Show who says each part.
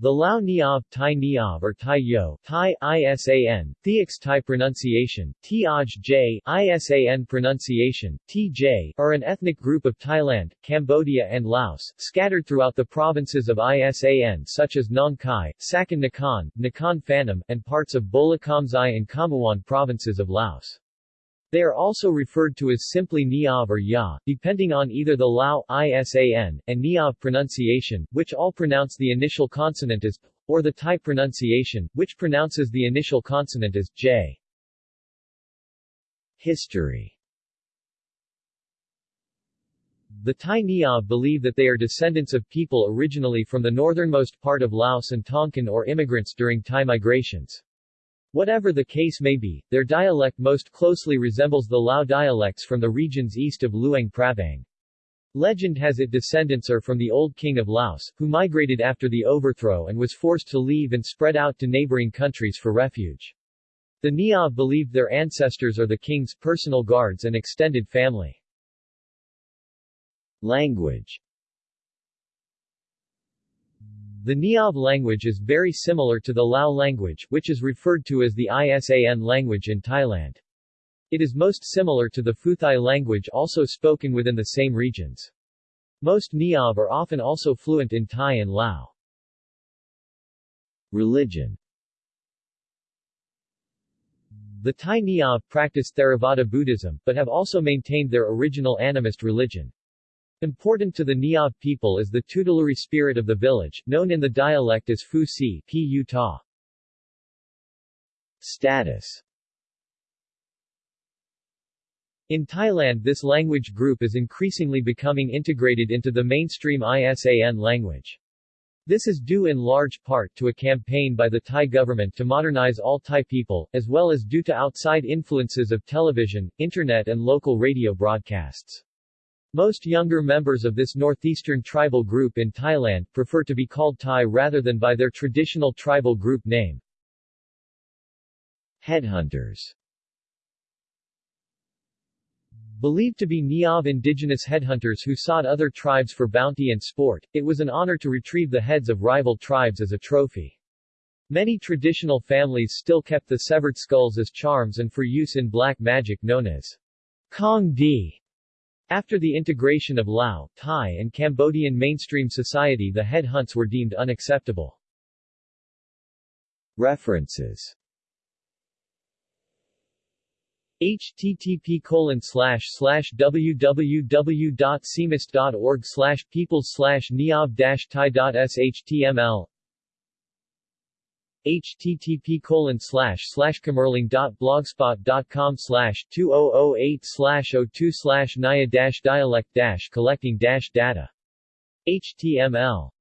Speaker 1: The Lao Niav Thai Niav or Thai Yo Thai ISAN, Theox Thai pronunciation, Tiaj J ISAN pronunciation, TJ are an ethnic group of Thailand, Cambodia and Laos, scattered throughout the provinces of ISAN such as Nong Khai, Sakon Nakhon, Nakhon Phanom, and parts of Bolikhamxai and Khammouan provinces of Laos. They are also referred to as simply Niav or Ya, depending on either the Lao ISAN and Niav pronunciation, which all pronounce the initial consonant as or the Thai pronunciation, which pronounces the initial consonant as J. History The Thai Niav believe that they are descendants of people originally from the northernmost part of Laos and Tonkin or immigrants during Thai migrations. Whatever the case may be, their dialect most closely resembles the Lao dialects from the regions east of Luang Prabang. Legend has it descendants are from the old king of Laos, who migrated after the overthrow and was forced to leave and spread out to neighboring countries for refuge. The Niav believed their ancestors are the king's personal guards and extended family. Language the Niav language is very similar to the Lao language, which is referred to as the ISAN language in Thailand. It is most similar to the Phuthai language also spoken within the same regions. Most Niav are often also fluent in Thai and Lao. Religion The Thai Niav practice Theravada Buddhism, but have also maintained their original animist religion. Important to the Niav people is the tutelary spirit of the village, known in the dialect as Phu Si Pu Ta. Status in Thailand this language group is increasingly becoming integrated into the mainstream ISAN language. This is due in large part to a campaign by the Thai government to modernize all Thai people, as well as due to outside influences of television, internet and local radio broadcasts. Most younger members of this northeastern tribal group in Thailand prefer to be called Thai rather than by their traditional tribal group name. Headhunters Believed to be Niav indigenous headhunters who sought other tribes for bounty and sport, it was an honor to retrieve the heads of rival tribes as a trophy. Many traditional families still kept the severed skulls as charms and for use in black magic known as Kong Di. After the integration of Lao, Thai and Cambodian mainstream society the headhunts were deemed unacceptable. References http colon slash slash www.cmist.org slash people slash neov http colon oh slash slash com slash 2008 slash 02 slash naya dash dialect dash collecting dash data. Html